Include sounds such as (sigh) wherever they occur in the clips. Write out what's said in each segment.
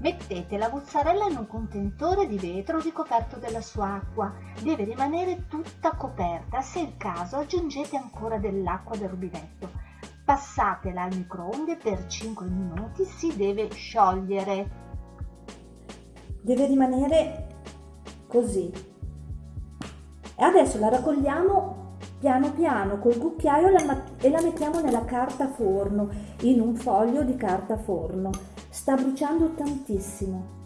Mettete la mozzarella in un contenitore di vetro ricoperto della sua acqua. Deve rimanere tutta coperta. Se è il caso aggiungete ancora dell'acqua del rubinetto. Passatela al microonde per 5 minuti. Si deve sciogliere. Deve rimanere così. E adesso la raccogliamo piano piano col cucchiaio e la mettiamo nella carta forno, in un foglio di carta forno sta bruciando tantissimo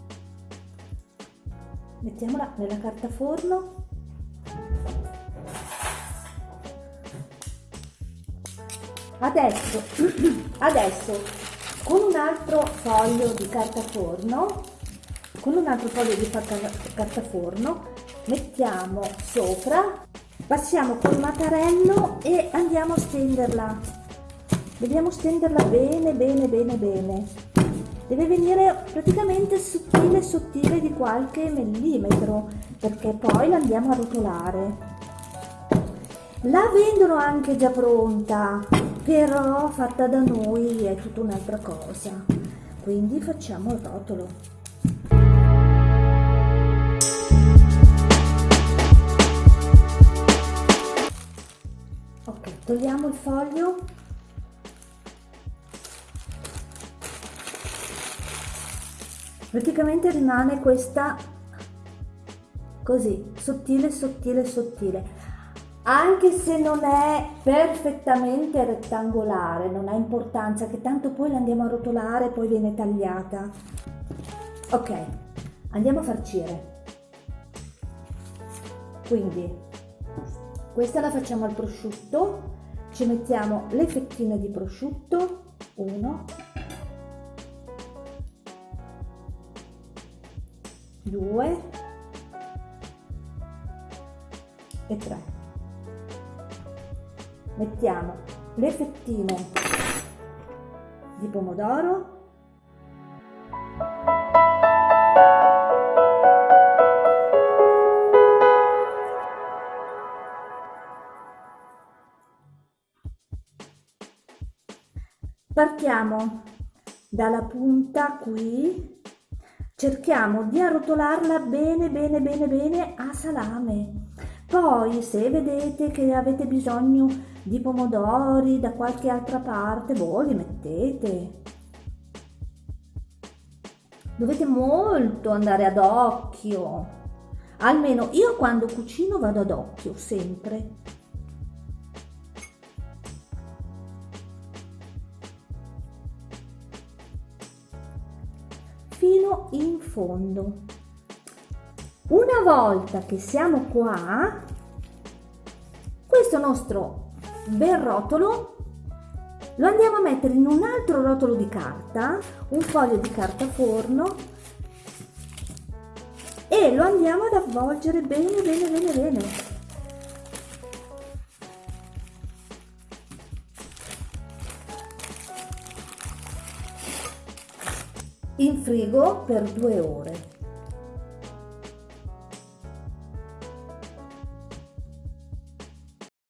mettiamola nella carta forno adesso (clears throat) adesso con un altro foglio di carta forno con un altro foglio di carta forno mettiamo sopra passiamo col mattarello e andiamo a stenderla. Dobbiamo stenderla bene bene bene bene. Deve venire praticamente sottile sottile di qualche millimetro perché poi la andiamo a rotolare. La vendono anche già pronta però fatta da noi è tutta un'altra cosa. Quindi facciamo il rotolo. Ok togliamo il foglio. Praticamente rimane questa così sottile sottile sottile anche se non è perfettamente rettangolare non ha importanza che tanto poi la andiamo a rotolare poi viene tagliata. Ok andiamo a farcire quindi questa la facciamo al prosciutto. Ci mettiamo le fettine di prosciutto. 1 2 e 3 mettiamo le fettine di pomodoro. Partiamo dalla punta qui. Cerchiamo di arrotolarla bene bene bene bene a salame. Poi se vedete che avete bisogno di pomodori da qualche altra parte voi li mettete. Dovete molto andare ad occhio. Almeno io quando cucino vado ad occhio sempre. Fino in fondo. Una volta che siamo qua, questo nostro bel rotolo lo andiamo a mettere in un altro rotolo di carta, un foglio di carta forno e lo andiamo ad avvolgere bene bene bene bene in frigo per due ore.